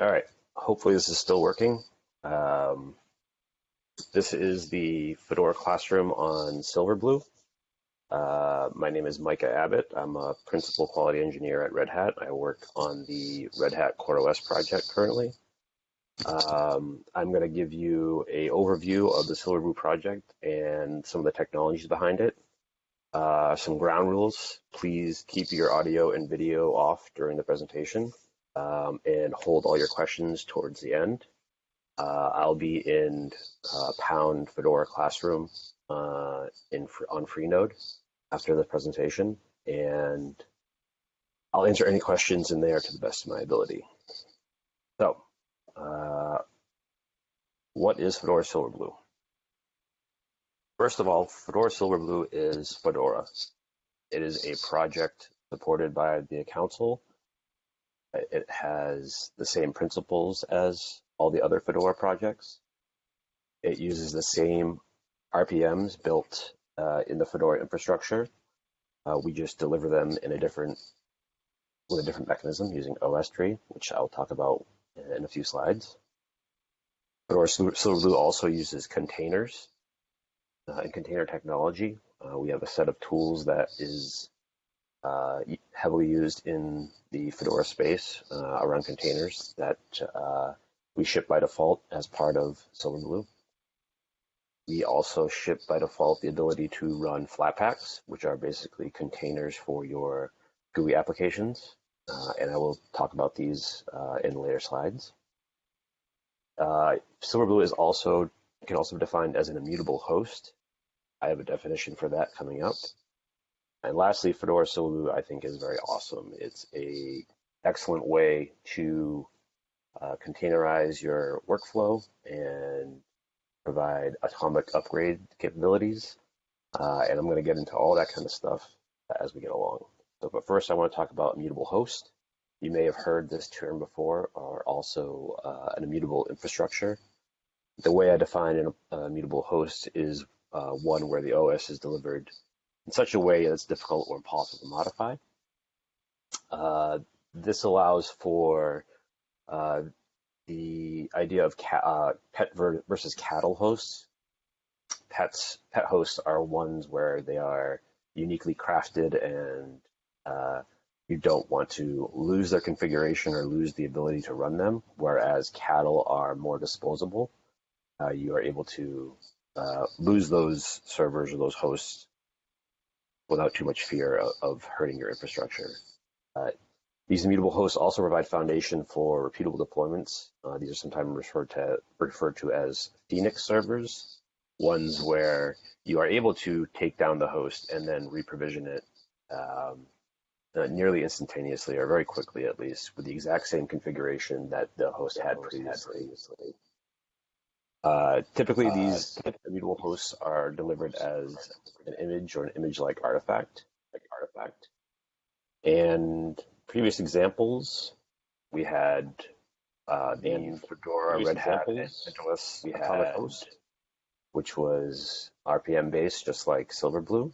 All right. Hopefully this is still working. Um, this is the Fedora Classroom on Silverblue. Uh, my name is Micah Abbott. I'm a principal quality engineer at Red Hat. I work on the Red Hat CoreOS project currently. Um, I'm going to give you a overview of the Silverblue project and some of the technologies behind it. Uh, some ground rules. Please keep your audio and video off during the presentation um, and hold all your questions towards the end. Uh, I'll be in uh, Pound Fedora Classroom uh, in on Freenode after the presentation, and I'll answer any questions in there to the best of my ability. So, uh, what is Fedora Silverblue? First of all, Fedora Silverblue is Fedora. It is a project supported by the council. It has the same principles as all the other Fedora projects. It uses the same RPMs built uh, in the Fedora infrastructure. Uh, we just deliver them in a different with a different mechanism using OSTree, which I'll talk about in a few slides. Fedora Silverblue also uses containers uh, and container technology. Uh, we have a set of tools that is uh, heavily used in the Fedora space uh, around containers that uh, we ship by default as part of Silverblue. We also ship by default the ability to run Flatpaks, which are basically containers for your GUI applications. Uh, and I will talk about these uh, in later slides. Uh, Silverblue is also can also be defined as an immutable host. I have a definition for that coming up. And lastly, Fedora Silverblue I think is very awesome. It's a excellent way to uh, containerize your workflow and provide atomic upgrade capabilities. Uh, and I'm going to get into all that kind of stuff as we get along. So, but first, I want to talk about immutable host. You may have heard this term before, or also uh, an immutable infrastructure. The way I define an uh, immutable host is uh, one where the OS is delivered in such a way that it's difficult or impossible to modify. Uh, this allows for uh, the idea of uh, pet versus cattle hosts. Pets, pet hosts are ones where they are uniquely crafted and uh, you don't want to lose their configuration or lose the ability to run them, whereas cattle are more disposable. Uh, you are able to uh, lose those servers or those hosts without too much fear of, of hurting your infrastructure. Uh, these immutable hosts also provide foundation for repeatable deployments. Uh, these are sometimes referred to, referred to as Phoenix servers, ones where you are able to take down the host and then reprovision it um, uh, nearly instantaneously or very quickly at least with the exact same configuration that the host had previously. Uh, typically, uh, these immutable hosts are delivered as an image or an image-like artifact, like artifact. And previous examples, we had uh, the Fedora, Red Hat, we Atomic had, Host, which was RPM based, just like Silverblue.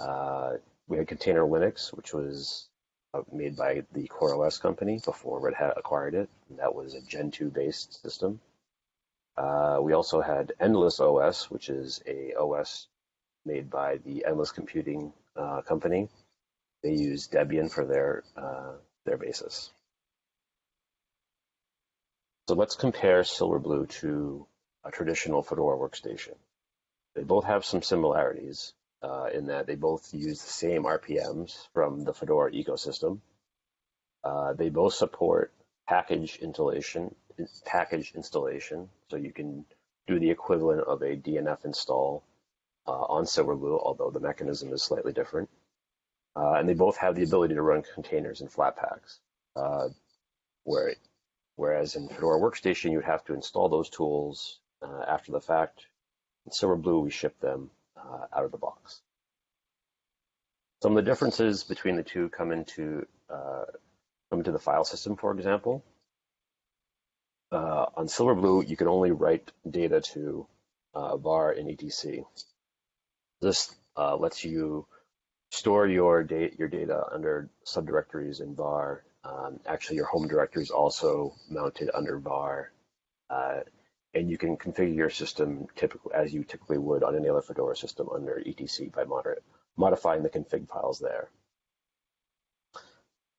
Uh, we had Container Linux, which was uh, made by the CoreOS company before Red Hat acquired it. And that was a Gentoo based system. Uh, we also had Endless OS, which is a OS made by the Endless Computing uh, company. They use Debian for their uh, their basis. So let's compare Silverblue to a traditional Fedora workstation. They both have some similarities uh, in that they both use the same RPMs from the Fedora ecosystem. Uh, they both support package installation package installation. So you can do the equivalent of a DNF install uh, on Silverblue, although the mechanism is slightly different. Uh, and they both have the ability to run containers and Flatpaks. Uh, where, whereas in Fedora Workstation, you'd have to install those tools uh, after the fact. In Silverblue, we ship them uh, out of the box. Some of the differences between the two come into uh, come into the file system, for example uh, on Silverblue, you can only write data to uh, var in etc. This uh, lets you store your, da your data under subdirectories in var Um, actually, your home directory is also mounted under var, uh, and you can configure your system typically as you typically would on any other Fedora system under etc by moderate, modifying the config files there.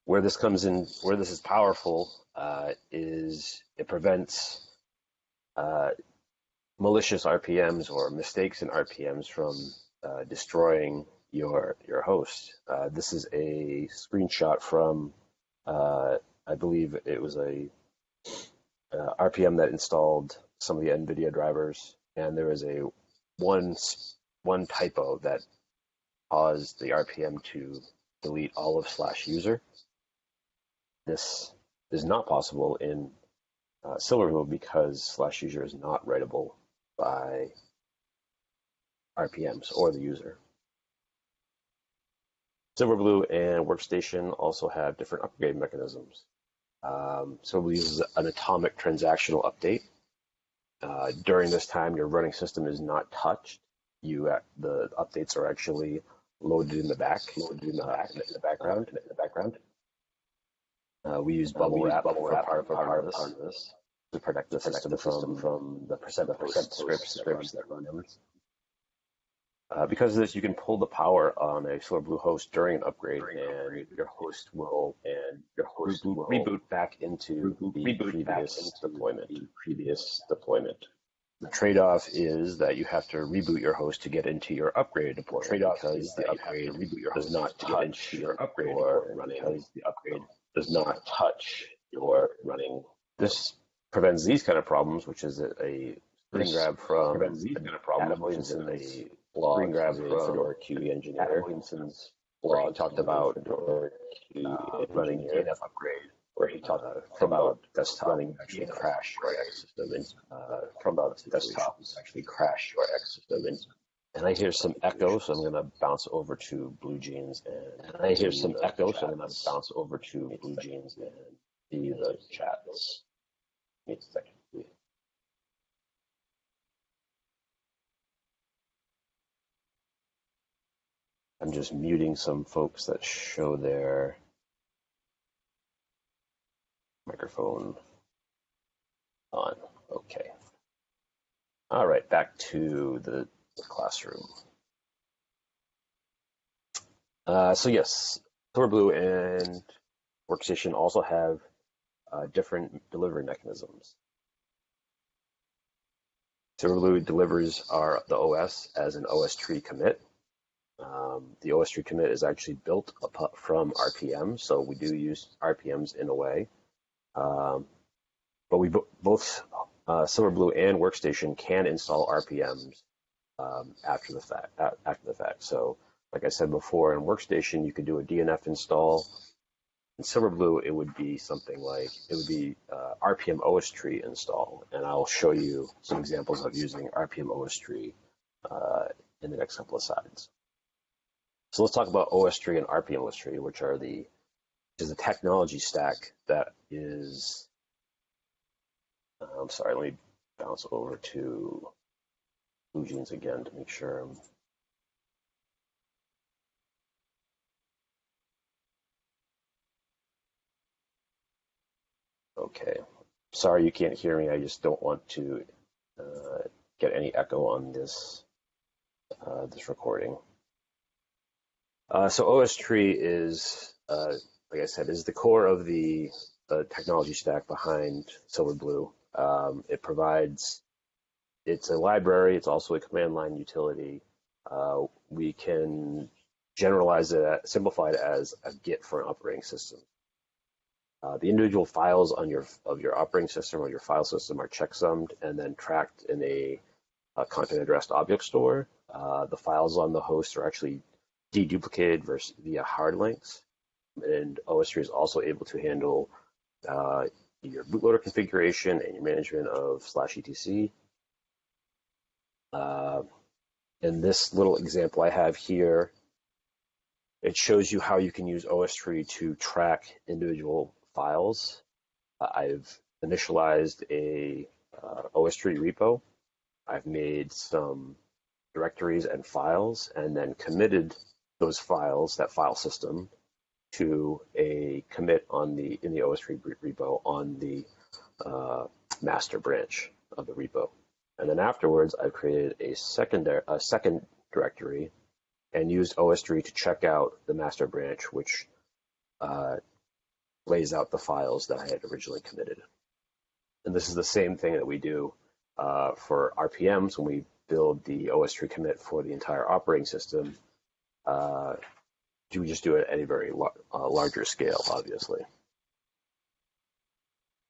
Where this comes in, where this is powerful, uh, is it prevents uh, malicious RPMs or mistakes in RPMs from uh, destroying your your host. Uh, this is a screenshot from, uh, I believe it was a uh, RPM that installed some of the NVIDIA drivers, and there was a one one typo that caused the RPM to delete all of slash user. This is not possible in uh, Silverblue because slash user is not writable by RPMs or the user. Silverblue and Workstation also have different upgrade mechanisms. Um, Silverblue uses an atomic transactional update. Uh, during this time, your running system is not touched. You the updates are actually loaded in the back, loaded in the, back, in the background, in the background. Uh, we use bubble uh, we wrap, bubble wrap for part, for part, of, part of this to protect the protect system, the system from, the percent, the percent scripts, scripts that run, that run uh, because of this, you can pull the power on a Silverblue host during an upgrade, during and upgrade. your host will and your host reboot, will reboot back into reboot, the reboot previous deployment. The previous deployment. The trade-off is that you have to reboot your host to get into your upgraded deployment. Trade-off because the upgrade reboot your host does not to get into your upgrade or running. Because the upgrade does not touch your running. This prevents these kind of problems, which is a, a screen grab from prevents these kind of problems, Adam Williamson, a screen grab from Fedora QE engineer. Adam Williamson's blog talked about Fedora QE uh, running DNF upgrade, where he talked uh, about desktop running actually crash your X system and uh, from about desktop actually crash your X system and and I hear some echo, so I'm going to bounce over to BlueJeans. And, and I hear some echo, so I'm going to bounce over to BlueJeans and see the chats. Wait a second. I'm just muting some folks that show their microphone on. Okay. All right, back to the, the classroom. Uh, so yes, Silverblue and Workstation also have uh, different delivery mechanisms. Silverblue delivers our the OS as an OSTree commit. Um, the OSTree commit is actually built from RPM, so we do use RPMs in a way. Um, but we both uh, Silverblue and Workstation can install RPMs um, after the fact. After the fact, so like I said before, in Workstation you could do a DNF install in Silverblue, it would be something like, it would be uh, RPM OSTree install. And I'll show you some examples of using RPM OSTree uh, in the next couple of slides. So let's talk about OSTree and RPM OSTree, which are the, is the technology stack that is, I'm sorry, let me bounce over to BlueJeans again to make sure Okay. Sorry you can't hear me. I just don't want to uh, get any echo on this uh, this recording. Uh, so OSTree is, uh, like I said, is the core of the, the technology stack behind Silverblue. Um, it provides, it's a library. It's also a command line utility. Uh, we can generalize it, simplify it as a Git for an operating system. Uh, the individual files on your of your operating system or your file system are checksummed and then tracked in a, a content addressed object store. Uh, the files on the host are actually deduplicated versus via hard links. And OSTree is also able to handle uh, your bootloader configuration and your management of slash etc. Uh, in this little example I have here, it shows you how you can use OSTree to track individual files. Uh, I've initialized a uh, OSTree repo. I've made some directories and files and then committed those files, that file system, to a commit on the in the OSTree repo on the uh, master branch of the repo. And then afterwards, I've created a a second directory and used OSTree to check out the master branch, which uh, lays out the files that I had originally committed. And this is the same thing that we do uh, for RPMs when we build the OSTree commit for the entire operating system. Uh, we just do it at a very uh, larger scale, obviously.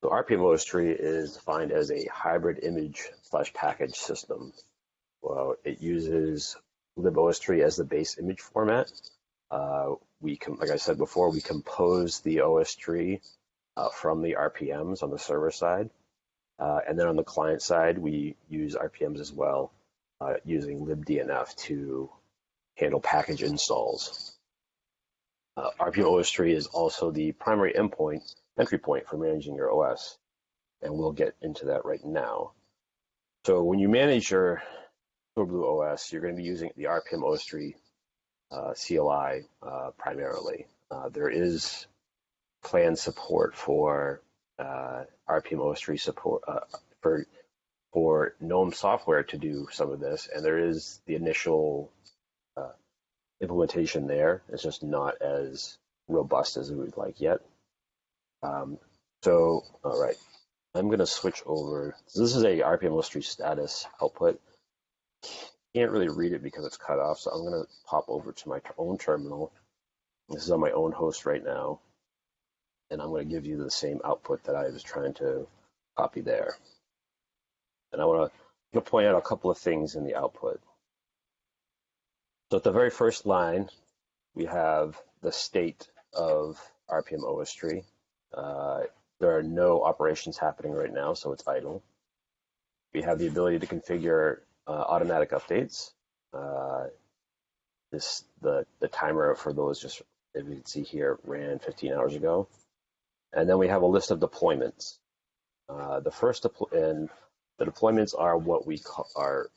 So RPM OSTree is defined as a hybrid image slash package system. Well, it uses libostree as the base image format. Uh, we, can, like I said before, we compose the OSTree uh, from the RPMs on the server side. Uh, and then on the client side, we use RPMs as well, uh, using libdnf to handle package installs. Uh, RPM OSTree is also the primary endpoint, entry point for managing your OS, and we'll get into that right now. So when you manage your Silverblue OS, you're going to be using the RPM OSTree uh, CLI uh, primarily. Uh, there is planned support for uh, RPM OSTree support uh, for for GNOME software to do some of this, and there is the initial uh, implementation there. It's just not as robust as we would like yet. Um, so, all right, I'm going to switch over. So this is a RPM OSTree status output. Can't really read it because it's cut off, so I'm going to pop over to my own terminal. This is on my own host right now and I'm going to give you the same output that I was trying to copy there. And I want to point out a couple of things in the output. So at the very first line, we have the state of RPM OSTree. Uh, there are no operations happening right now, so it's idle. We have the ability to configure uh, automatic updates. Uh, this the the timer for those just as you can see here ran 15 hours ago. And then we have a list of deployments. Uh, the first and the deployments are what we are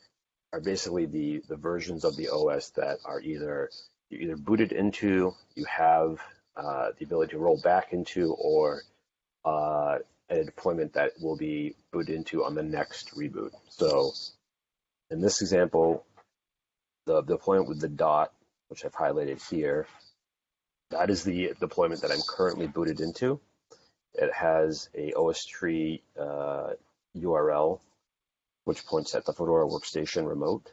are basically the the versions of the OS that are either you either booted into, you have uh, the ability to roll back into, or uh, a deployment that will be booted into on the next reboot. So in this example, the deployment with the dot, which I've highlighted here, that is the deployment that I'm currently booted into. It has a OSTree uh, URL, which points at the Fedora workstation remote,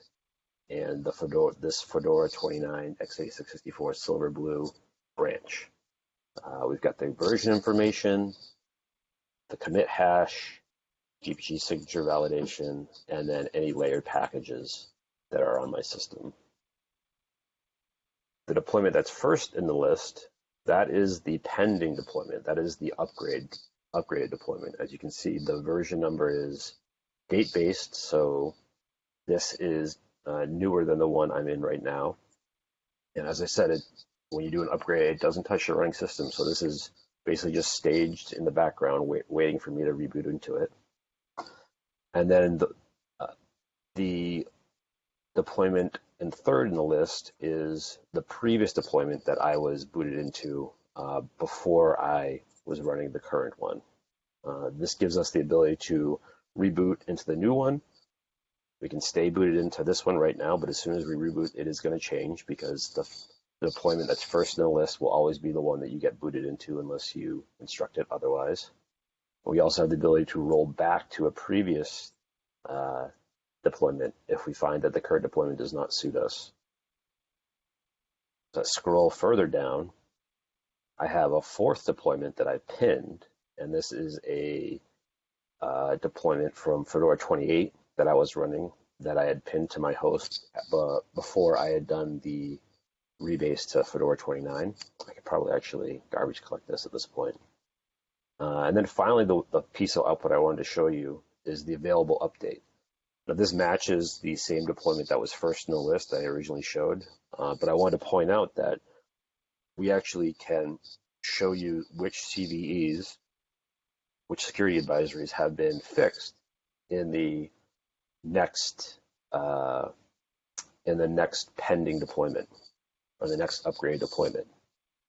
and the Fedora this Fedora 29 x86 Silverblue branch. Uh, we've got the version information, the commit hash, GPG signature validation, and then any layered packages that are on my system. The deployment that's first in the list that is the pending deployment. That is the upgrade upgraded deployment. As you can see, the version number is date based, so this is uh, newer than the one I'm in right now. And as I said, it, when you do an upgrade, it doesn't touch your running system. So this is basically just staged in the background, wait, waiting for me to reboot into it. And then the, uh, the deployment and third in the list is the previous deployment that I was booted into uh, before I was running the current one. Uh, this gives us the ability to reboot into the new one. We can stay booted into this one right now, but as soon as we reboot, it is going to change because the, the deployment that's first in the list will always be the one that you get booted into unless you instruct it otherwise. We also have the ability to roll back to a previous uh, deployment if we find that the current deployment does not suit us. So scroll further down, I have a fourth deployment that I pinned, and this is a uh, deployment from Fedora 28 that I was running that I had pinned to my host uh, before I had done the rebase to Fedora 29. I could probably actually garbage collect this at this point. Uh, and then finally, the, the piece of output I wanted to show you is the available update. Now, this matches the same deployment that was first in the list that I originally showed, uh, but I wanted to point out that we actually can show you which CVEs, which security advisories have been fixed in the next uh, in the next pending deployment or the next upgrade deployment.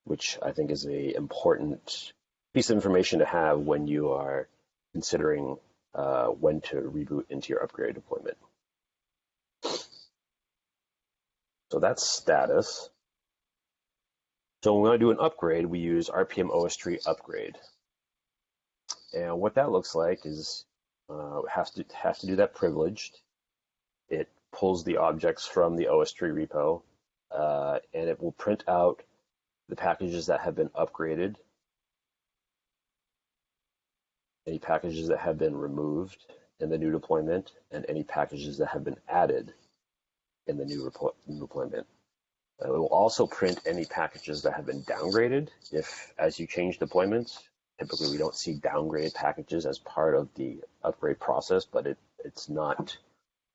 which I think is a important piece of information to have when you are considering uh, when to reboot into your upgrade deployment. So that's status. So when we want to do an upgrade, we use RPM OSTree upgrade. And what that looks like is uh, has to have to do that privileged. It pulls the objects from the OSTree repo, uh, and it will print out the packages that have been upgraded, any packages that have been removed in the new deployment, and any packages that have been added in the new new deployment. Uh, it will also print any packages that have been downgraded. If, as you change deployments, typically we don't see downgraded packages as part of the upgrade process, but it, it's not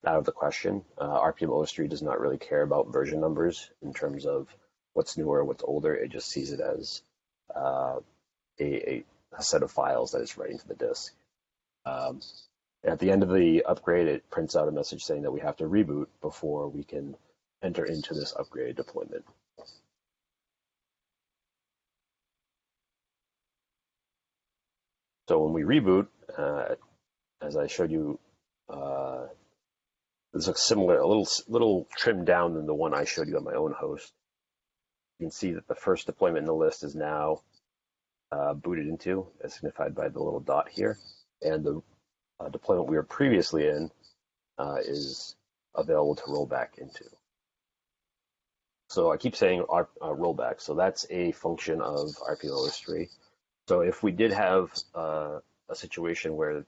out of the question. Uh, RPM tree does not really care about version numbers in terms of what's newer, what's older. It just sees it as uh, a, a, a, set of files that it's writing to the disk. Um, at the end of the upgrade, it prints out a message saying that we have to reboot before we can enter into this upgrade deployment. So when we reboot, uh, as I showed you, uh, this looks similar, a little little trimmed down than the one I showed you on my own host. You can see that the first deployment in the list is now uh, booted into, as signified by the little dot here, and the uh, deployment we were previously in uh, is available to roll back into. So I keep saying our, uh, rollback. So that's a function of RPM OSTree. So if we did have uh, a situation where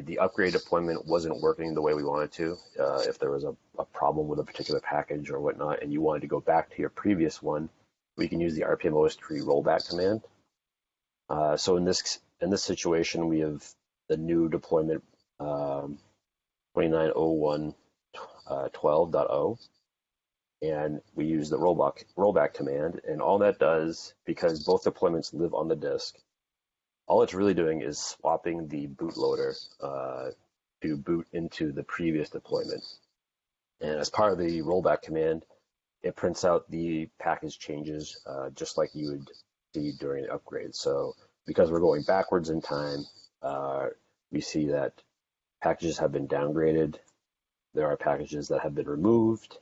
the upgrade deployment wasn't working the way we wanted to, uh, if there was a, a, problem with a particular package or whatnot, and you wanted to go back to your previous one, we can use the RPM OSTree rollback command. Uh, so in this in this situation, we have the new deployment um, 2901 uh, and we use the rollback rollback command and all that does because both deployments live on the disk all it's really doing is swapping the bootloader uh, to boot into the previous deployment and as part of the rollback command it prints out the package changes uh, just like you would see during an upgrade so because we're going backwards in time uh, we see that packages have been downgraded. There are packages that have been removed.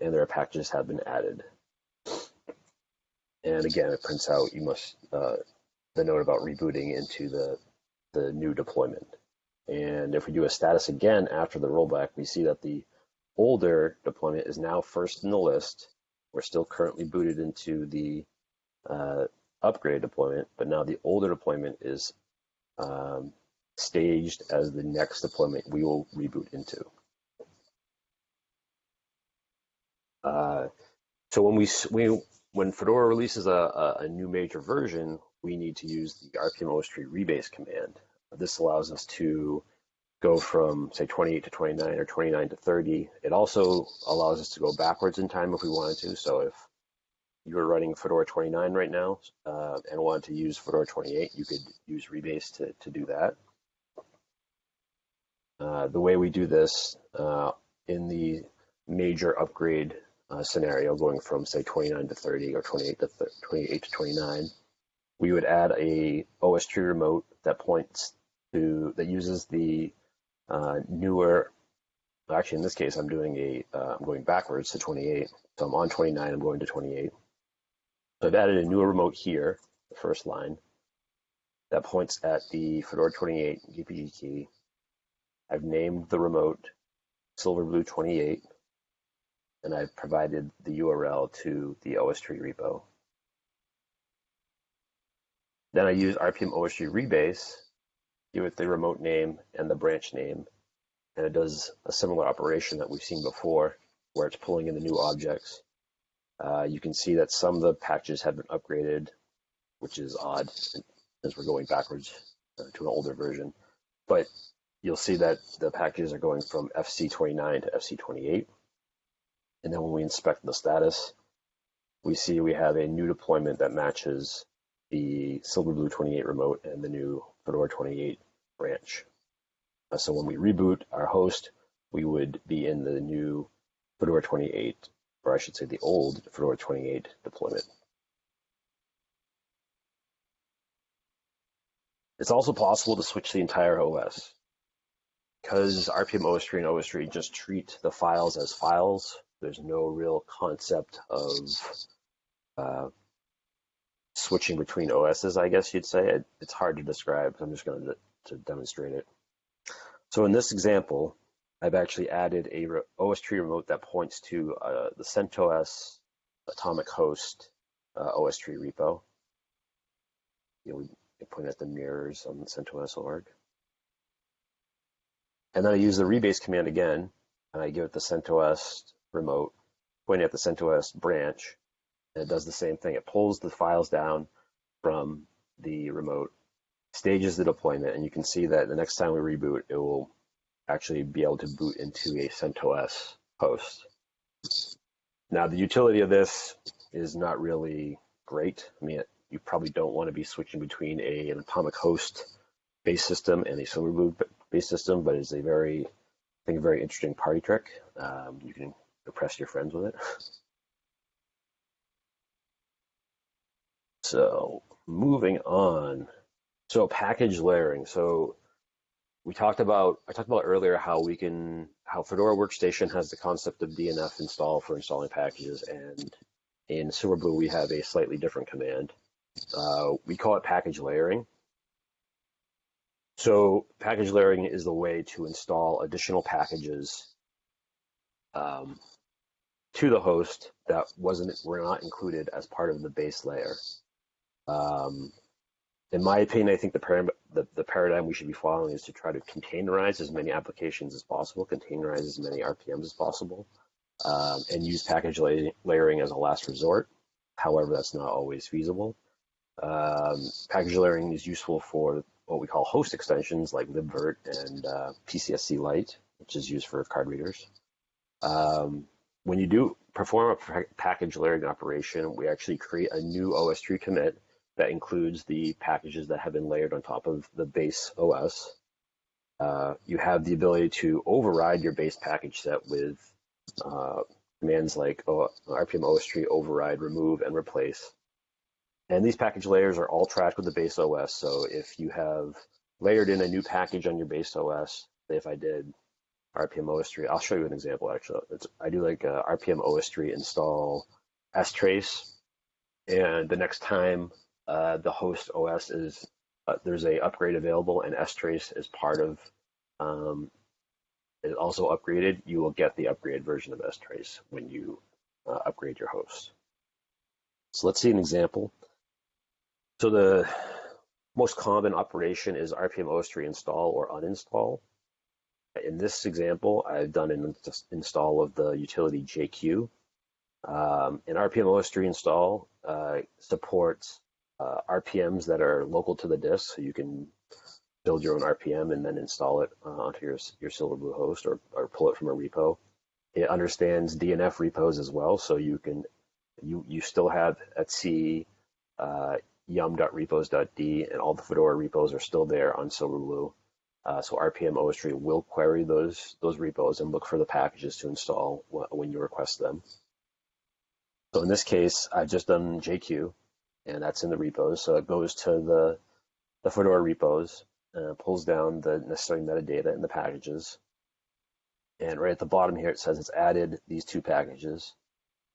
And there are packages that have been added. And again, it prints out you must uh, the note about rebooting into the the new deployment. And if we do a status again after the rollback, we see that the older deployment is now first in the list. We're still currently booted into the uh, upgrade deployment, but now the older deployment is um, staged as the next deployment we will reboot into. Uh, so when we, we when Fedora releases a, a, new major version, we need to use the RPM OSTree rebase command. This allows us to go from say 28 to 29 or 29 to 30. It also allows us to go backwards in time if we wanted to. So if you are running Fedora 29 right now uh, and want to use Fedora 28, you could use Rebase to, to do that. Uh, the way we do this uh, in the major upgrade uh, scenario, going from say 29 to 30 or 28 to 28 to 29, we would add a OSTree remote that points to that uses the uh, newer. Actually, in this case, I'm doing a am uh, going backwards to 28. So I'm on 29. I'm going to 28 so I've added a new remote here, the first line, that points at the Fedora 28 GPG key. I've named the remote Silverblue 28, and I've provided the URL to the OSTree repo. Then I use RPM OSTree rebase, give it the remote name and the branch name, and it does a similar operation that we've seen before, where it's pulling in the new objects uh, you can see that some of the packages have been upgraded, which is odd since we're going backwards uh, to an older version. But you'll see that the packages are going from FC29 to FC28. And then when we inspect the status, we see we have a new deployment that matches the Silverblue 28 remote and the new Fedora 28 branch. Uh, so when we reboot our host, we would be in the new Fedora 28 or I should say the old Fedora 28 deployment. It's also possible to switch the entire OS. Because RPM OSTree and OSTree just treat the files as files, there's no real concept of uh, switching between OSs, I guess you'd say. It, it's hard to describe. I'm just going to, to demonstrate it. So in this example, I've actually added a OSTree remote that points to uh, the CentOS atomic host uh, OSTree repo. You know, we point at the mirrors on CentOS org. And then I use the rebase command again, and I give it the CentOS remote, pointing at the CentOS branch, and it does the same thing. It pulls the files down from the remote, stages the deployment, and you can see that the next time we reboot, it will actually be able to boot into a CentOS host. Now, the utility of this is not really great. I mean, you probably don't want to be switching between a, an atomic host based system and a Silverblue based system, but it's a very, I think, a very interesting party trick. Um, you can impress your friends with it. So moving on. So package layering. So we talked about, I talked about earlier how we can, how Fedora Workstation has the concept of DNF install for installing packages. And in Silverblue, we have a slightly different command. Uh, we call it package layering. So package layering is the way to install additional packages um, to the host that wasn't were not included as part of the base layer. Um, in my opinion, I think the, param- the, the paradigm we should be following is to try to containerize as many applications as possible, containerize as many RPMs as possible, um, and use package la- layering as a last resort. However, that's not always feasible. Um, package layering is useful for what we call host extensions like libvirt and uh, PCSC Lite, which is used for card readers. Um, when you do perform a package layering operation, we actually create a new OSTree commit that includes the packages that have been layered on top of the base OS. Uh, you have the ability to override your base package set with uh, commands like o- RPM OSTree override, remove, and replace. And these package layers are all tracked with the base OS. So if you have layered in a new package on your base OS, say if I did RPM OSTree, I'll show you an example actually. It's, I do like uh, RPM OSTree install strace, and the next time uh, the host OS is uh, there's a upgrade available, and strace is part of um, is also upgraded. You will get the upgraded version of strace when you uh, upgrade your host. So let's see an example. So the most common operation is RPM OSTree install or uninstall. In this example, I've done an install of the utility JQ. Um, and RPM OSTree install uh, supports uh, RPMs that are local to the disk, so you can build your own RPM and then install it uh, onto your your Silverblue host or, or pull it from a repo. It understands DNF repos as well, so you can you you still have etc uh, yum.repos.d, and all the Fedora repos are still there on Silverblue. Uh, so RPM OSTree will query those those repos and look for the packages to install when you request them. So in this case, I've just done JQ, and that's in the repos. So it goes to the the Fedora repos, uh, pulls down the necessary metadata in the packages, and right at the bottom here it says it's added these two packages.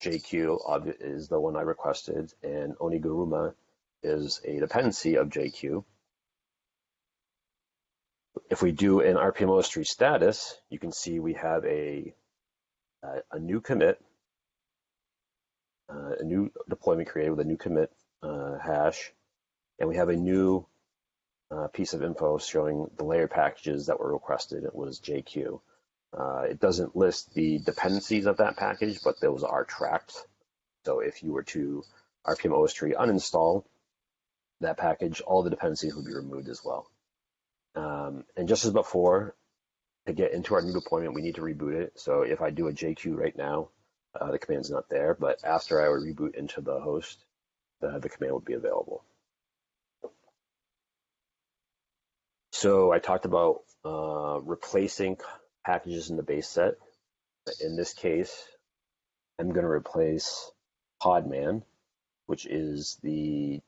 JQ is the one I requested, and Oniguruma is a dependency of JQ. If we do an RPM OSTree status, you can see we have a, a, a new commit, uh, a new deployment created with a new commit uh, hash, and we have a new uh, piece of info showing the layer packages that were requested. It was JQ. Uh, it doesn't list the dependencies of that package, but those are tracked. So if you were to RPM OSTree uninstall, that package, all the dependencies would be removed as well. Um, and just as before, to get into our new deployment, we need to reboot it. So if I do a JQ right now, uh, the command's not there, but after I would reboot into the host, the, the command would be available. So I talked about uh, replacing packages in the base set. In this case, I'm going to replace Podman, which is the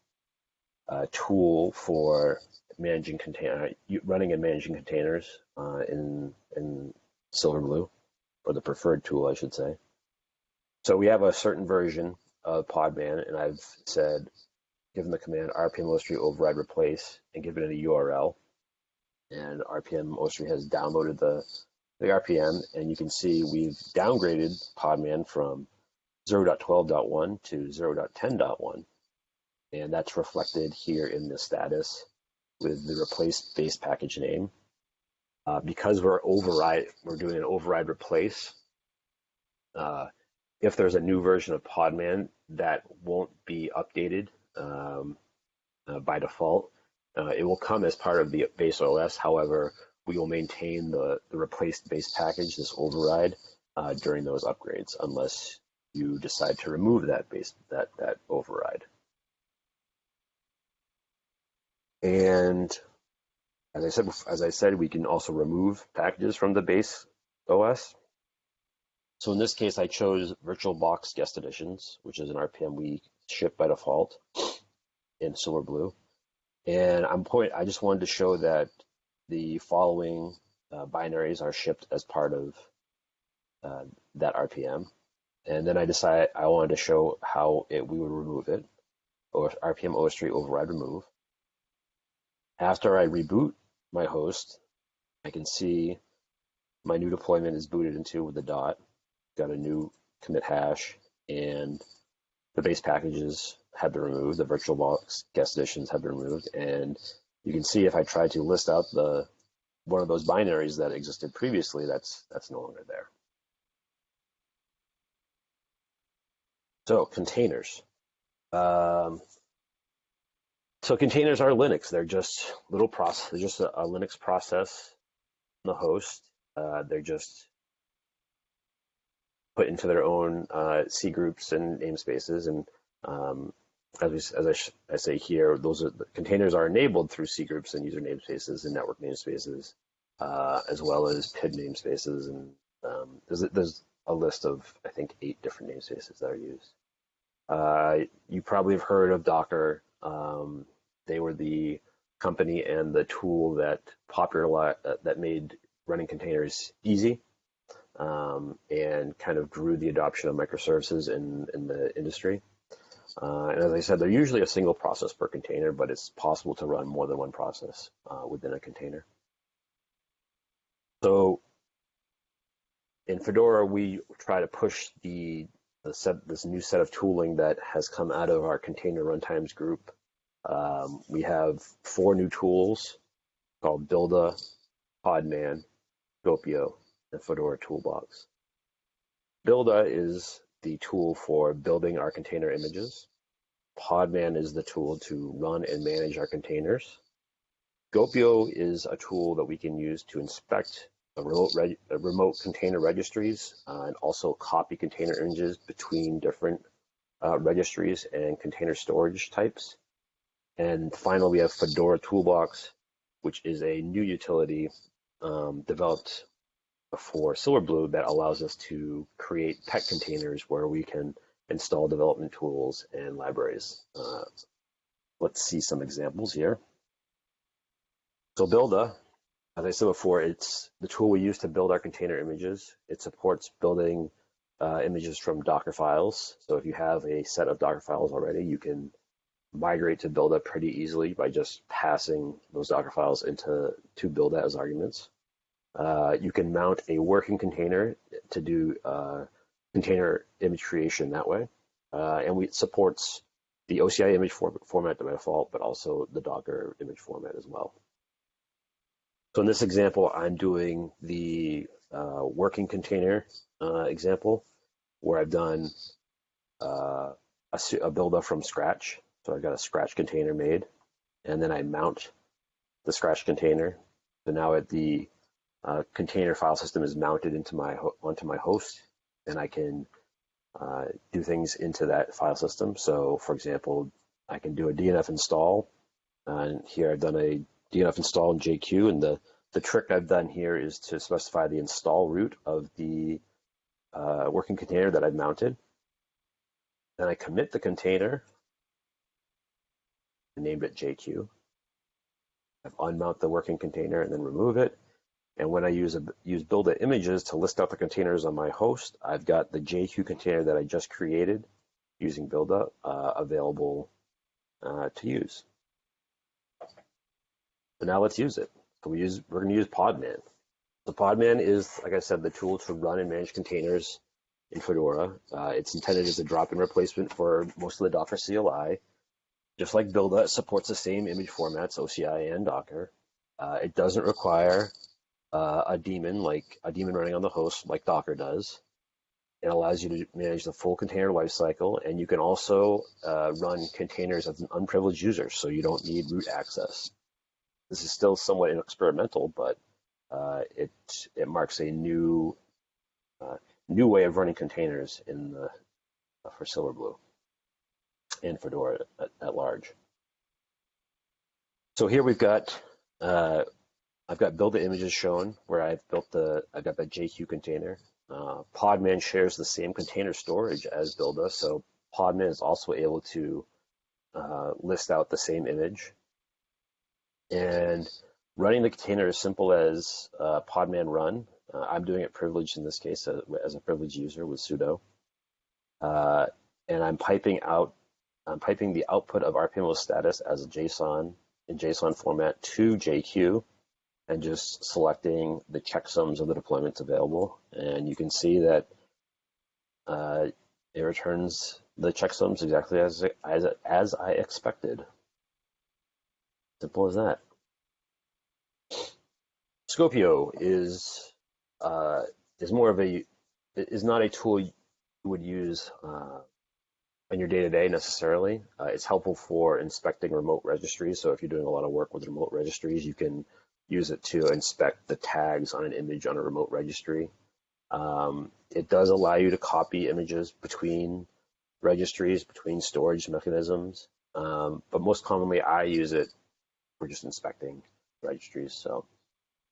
uh, tool for managing container, running and managing containers uh, in in Silverblue, or the preferred tool, I should say. So we have a certain version of Podman, and I've said, given the command rpm ostree override replace and given it a URL, and rpm ostree has downloaded the the RPM, and you can see we've downgraded Podman from 0.12.1 to 0.10.1. And that's reflected here in the status with the replace base package name. Uh, because we're override, we're doing an override replace. Uh, if there's a new version of Podman, that won't be updated um, uh, by default. Uh, it will come as part of the base OS. However, we will maintain the, the replaced base package, this override, uh, during those upgrades, unless you decide to remove that base that that override. And as I said, as I said, we can also remove packages from the base OS. So in this case, I chose VirtualBox Guest Additions, which is an RPM we ship by default in Silverblue. And I'm point. I just wanted to show that the following uh, binaries are shipped as part of uh, that RPM. And then I decided I wanted to show how it, we would remove it, or RPM OSTree override remove. After I reboot my host, I can see my new deployment is booted into with the dot, got a new commit hash, and the base packages have been removed, the VirtualBox guest additions have been removed, and you can see if I try to list out the one of those binaries that existed previously, that's that's no longer there. So containers. Um, so containers are Linux. They're just little process. They're just a, a Linux process on the host. Uh, they're just put into their own uh, C groups and namespaces. And um, as, we, as I, I, say here, those are, containers are enabled through C groups and user namespaces and network namespaces, uh, as well as PID namespaces. And um, there's, there's a list of, I think, eight different namespaces that are used. Uh, you probably have heard of Docker. Um, they were the company and the tool that popular uh, that made running containers easy um, and kind of grew the adoption of microservices in, in the industry. Uh, and as I said, they're usually a single process per container, but it's possible to run more than one process uh, within a container. So in Fedora, we try to push the, set, this new set of tooling that has come out of our container runtimes group. Um, we have four new tools called Buildah, Podman, Skopeo, and Fedora Toolbox. Buildah is the tool for building our container images. Podman is the tool to run and manage our containers. Skopeo is a tool that we can use to inspect remote, remote container registries uh, and also copy container images between different uh, registries and container storage types. And finally, we have Fedora Toolbox, which is a new utility um, developed for Silverblue that allows us to create pet containers where we can install development tools and libraries. Uh, let's see some examples here. So Buildah as I said before, it's the tool we use to build our container images. It supports building uh, images from Docker files. So if you have a set of Docker files already, you can migrate to Buildah pretty easily by just passing those Docker files into to Buildah as arguments. Uh, you can mount a working container to do uh, container image creation that way. Uh, and we, it supports the OCI image for, format by default, but also the Docker image format as well. So in this example, I'm doing the uh, working container uh, example where I've done uh, a, a Buildah from scratch. So I've got a scratch container made and then I mount the scratch container. So now at the uh, container file system is mounted into my onto my host and I can uh, do things into that file system. So for example, I can do a DNF install and here I've done a DNF install in JQ, and the, the trick I've done here is to specify the install root of the uh, working container that I've mounted. Then I commit the container. I named it JQ. I've unmount the working container and then remove it. And when I use a, use build images to list out the containers on my host, I've got the JQ container that I just created using Buildah uh, available uh, to use. So now let's use it. So we use we're going to use Podman. So Podman is, like I said, the tool to run and manage containers in Fedora. Uh, it's intended as a drop-in replacement for most of the Docker CLI. Just like Buildah, it supports the same image formats, OCI and Docker. Uh, it doesn't require uh, a daemon like a daemon running on the host like Docker does. It allows you to manage the full container lifecycle, and you can also uh, run containers as an unprivileged user, so you don't need root access. This is still somewhat experimental, but uh, it it marks a new uh, new way of running containers in the uh, for Silverblue and Fedora at, at, large. So here we've got uh, I've got build the images shown where I've built the I've got the JQ container. Uh, Podman shares the same container storage as Buildah, so Podman is also able to uh, list out the same image. And running the container is simple as uh, Podman run. Uh, I'm doing it privileged in this case as, uh, as a privileged user with sudo. Uh, and I'm piping out, I'm piping the output of RPMO status as a JSON in JSON format to JQ and just selecting the checksums of the deployments available. And you can see that uh, it returns the checksums exactly as, as, as I expected. Simple as that. Skopeo is uh, is more of a is not a tool you would use uh, in your day to day necessarily. Uh, it's helpful for inspecting remote registries. So if you're doing a lot of work with remote registries, you can use it to inspect the tags on an image on a remote registry. Um, it does allow you to copy images between registries, between storage mechanisms, um, but most commonly I use it for just inspecting registries. So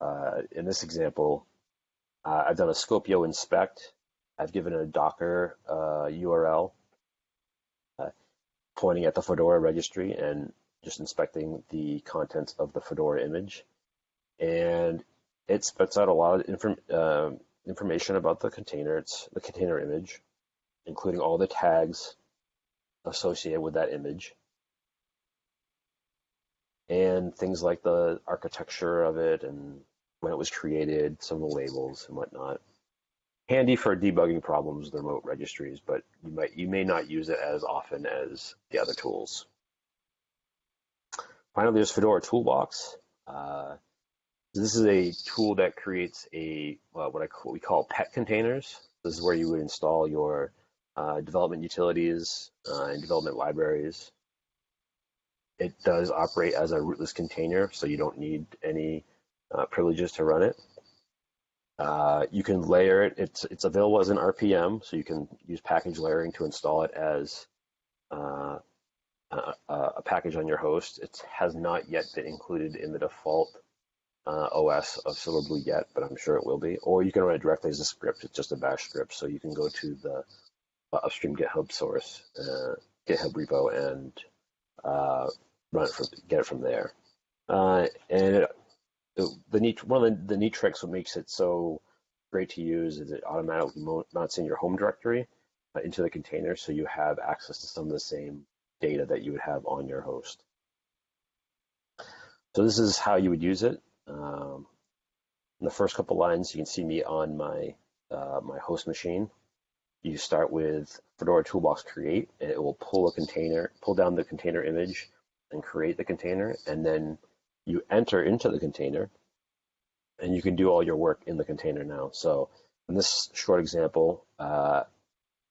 uh, in this example, uh, I've done a Skopeo inspect. I've given a Docker uh, URL uh, pointing at the Fedora registry and just inspecting the contents of the Fedora image and it spits out a lot of inform, uh, information about the container. It's the container image, including all the tags associated with that image, and things like the architecture of it and when it was created, some of the labels and whatnot. Handy for debugging problems with remote registries, but you might you may not use it as often as the other tools. Finally, there's Fedora Toolbox. Uh, this is a tool that creates a uh, what I we call pet containers. This is where you would install your uh, development utilities uh, and development libraries. It does operate as a rootless container, so you don't need any uh, privileges to run it. Uh, you can layer it. It's it's available as an RPM, so you can use package layering to install it as uh, a, a package on your host. It has not yet been included in the default uh, OS of Silverblue yet, but I'm sure it will be. Or you can run it directly as a script. It's just a bash script. So you can go to the uh, upstream GitHub source, uh, GitHub repo, and run it from get it from there. Uh, and it, the neat one of the, the neat tricks what makes it so great to use is it automatically mounts in your home directory uh, into the container, so you have access to some of the same data that you would have on your host. So this is how you would use it. Um, in the first couple lines, you can see me on my uh, my host machine. You start with Fedora Toolbox create, and it will pull a container, pull down the container image, and create the container, and then you enter into the container, and you can do all your work in the container now. So in this short example, uh,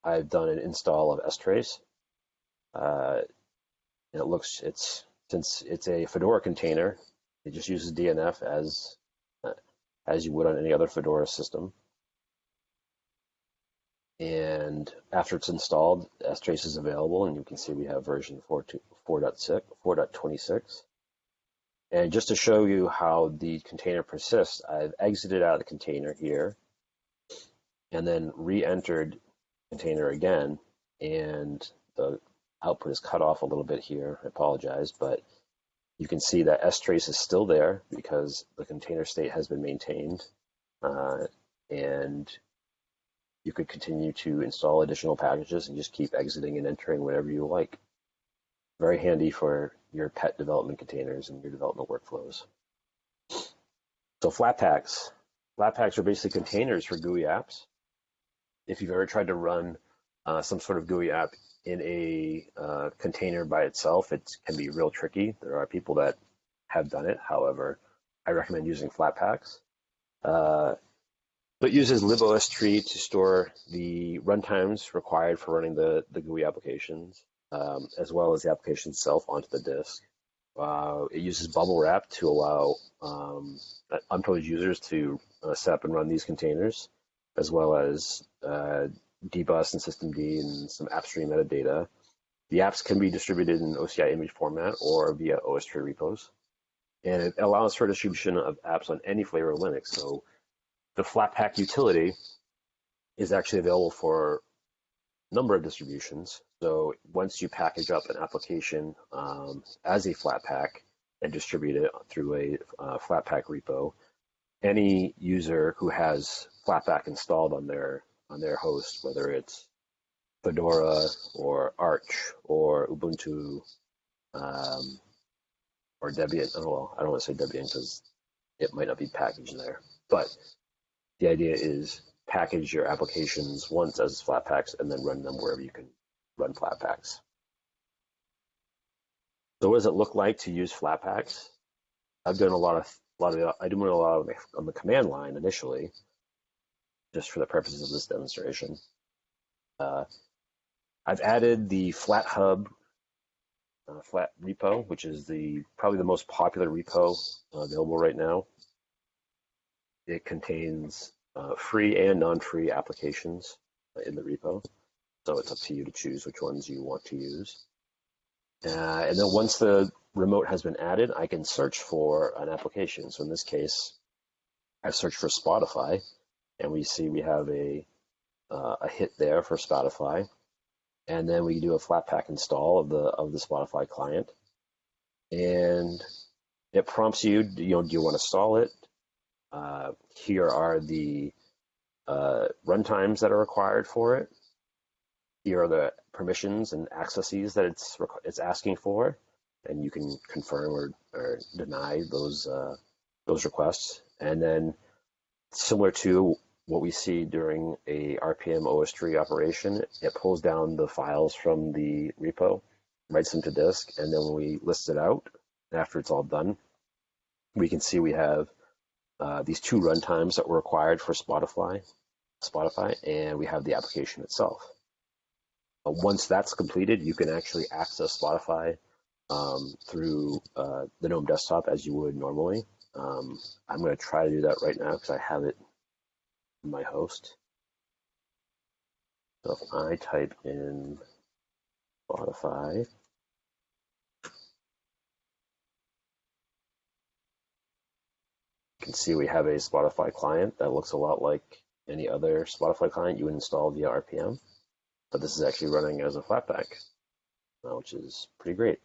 I've done an install of strace. Uh, and it looks, it's since it's a Fedora container, it just uses DNF as uh, as you would on any other Fedora system. And after it's installed, strace is available, and you can see we have version 4.6, 4.26. And just to show you how the container persists, I've exited out of the container here. and then re-entered container again, and the output is cut off a little bit here. I apologize, but you can see that strace is still there because the container state has been maintained. Uh, and you could continue to install additional packages and just keep exiting and entering whenever you like. Very handy for your pet development containers and your development workflows. So Flatpaks. Flatpaks are basically containers for GUI apps. If you've ever tried to run uh, some sort of GUI app in a uh, container by itself, it can be real tricky. There are people that have done it. However, I recommend using Flatpaks. Uh, but uses libostree to store the runtimes required for running the, the GUI applications, um, as well as the application itself onto the disk. Uh, it uses bubblewrap to allow um, unprivileged users to uh, set up and run these containers, as well as uh, dbus and systemd and some AppStream metadata. The apps can be distributed in OCI image format or via OSTree repos. And it allows for distribution of apps on any flavor of Linux. So the Flatpak utility is actually available for a number of distributions. So once you package up an application um, as a Flatpak and distribute it through a uh, Flatpak repo, any user who has Flatpak installed on their on their host, whether it's Fedora or Arch or Ubuntu um, or Debian. Oh, well, I don't want to say Debian because it might not be packaged there, but the idea is package your applications once as Flatpaks and then run them wherever you can run Flatpaks. So what does it look like to use Flatpaks? I've done a lot of a lot of I do a lot of on the command line initially, just for the purposes of this demonstration. Uh, I've added the FlatHub uh, flat repo, which is the probably the most popular repo uh, available right now. It contains uh, free and non-free applications in the repo. So it's up to you to choose which ones you want to use. Uh, and then once the remote has been added, I can search for an application. So in this case, I've searched for Spotify, and we see we have a uh, a hit there for Spotify. And then we do a Flatpak install of the of the Spotify client, and it prompts you, you know, do you want to install it? Uh, here are the uh, runtimes that are required for it. Here are the permissions and accesses that it's it's asking for, and you can confirm or, or deny those uh, those requests. And then, similar to what we see during a RPM OSTree operation, it pulls down the files from the repo, writes them to disk, and then when we list it out, after it's all done, we can see we have uh, these two runtimes that were required for Spotify, Spotify, and we have the application itself. Uh, once that's completed, you can actually access Spotify um, through uh, the GNOME desktop as you would normally. Um, I'm going to try to do that right now because I have it in my host. So if I type in Spotify, can see we have a Spotify client that looks a lot like any other Spotify client you would install via RPM, but this is actually running as a Flatpak, uh, which is pretty great.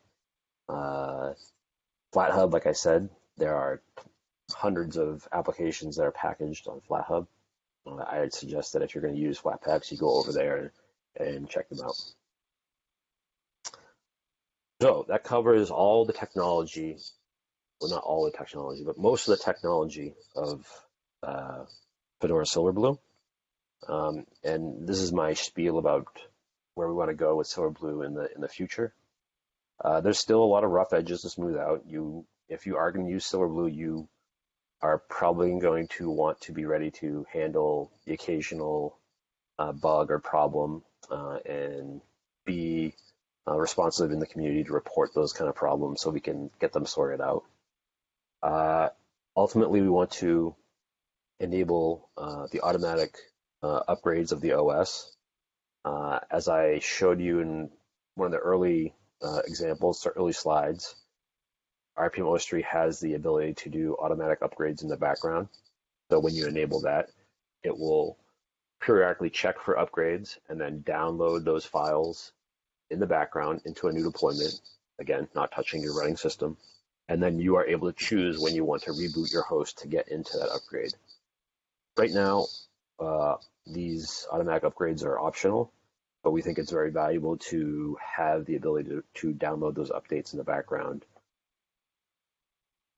Uh, FlatHub, like I said, there are hundreds of applications that are packaged on FlatHub. Uh, I'd suggest that if you're going to use Flatpaks, you go over there and check them out. So that covers all the technology well, not all the technology, but most of the technology of uh, Fedora Silverblue. Um, and this is my spiel about where we want to go with Silverblue in the in the future. Uh, there's still a lot of rough edges to smooth out. You, if you are going to use Silverblue, you are probably going to want to be ready to handle the occasional uh, bug or problem uh, and be uh, responsive in the community to report those kind of problems so we can get them sorted out. Uh, ultimately, we want to enable uh, the automatic uh, upgrades of the OS. Uh, as I showed you in one of the early examples, early slides, RPM OSTree has the ability to do automatic upgrades in the background. So when you enable that, it will periodically check for upgrades and then download those files in the background into a new deployment. Again, not touching your running system. And then you are able to choose when you want to reboot your host to get into that upgrade. Right now, uh, these automatic upgrades are optional, but we think it's very valuable to have the ability to, to download those updates in the background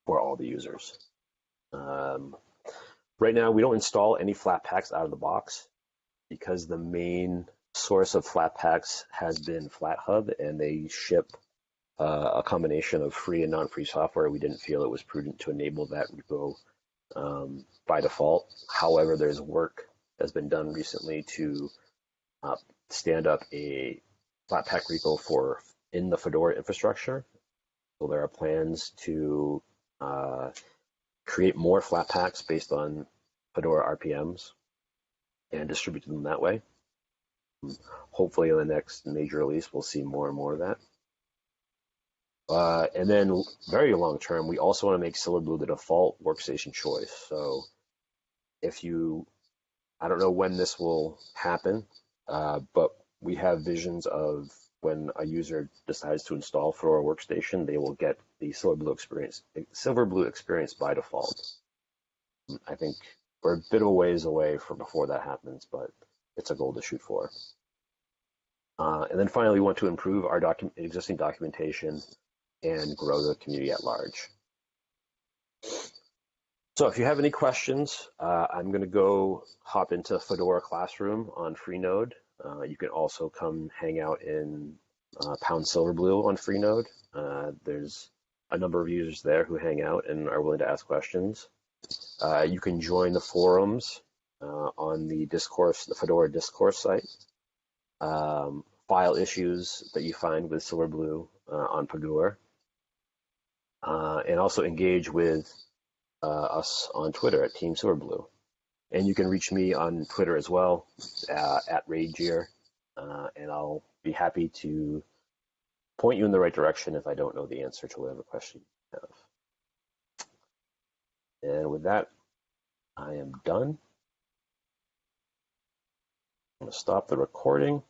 for all the users. Um, right now, we don't install any Flatpaks out of the box because the main source of Flatpaks has been FlatHub, and they ship uh, a combination of free and non-free software. We didn't feel it was prudent to enable that repo um, by default. However, there's work that's been done recently to uh, stand up a Flatpak repo for in the Fedora infrastructure. So there are plans to uh, create more Flatpaks based on Fedora RPMs and distribute them that way. Hopefully, in the next major release, we'll see more and more of that. Uh, and then, very long term, we also want to make Silverblue the default workstation choice. So, if you, I don't know when this will happen, uh, but we have visions of when a user decides to install Fedora Workstation, they will get the Silverblue experience, Silverblue experience by default. I think we're a bit of a ways away from before that happens, but it's a goal to shoot for. Uh, and then finally, we want to improve our existing documentation and grow the community at large. So if you have any questions, uh, I'm going to go hop into Fedora Classroom on Freenode. Uh, you can also come hang out in uh, Pound Silverblue on Freenode. Uh, there's a number of users there who hang out and are willing to ask questions. Uh, you can join the forums uh, on the discourse, the Fedora discourse site. Um, file issues that you find with Silverblue on Pagure. and also engage with us on Twitter at Team Silverblue. And you can reach me on Twitter as well, uh, at Ragear, uh, and I'll be happy to point you in the right direction if I don't know the answer to whatever question you have. And with that, I am done. I'm going to stop the recording.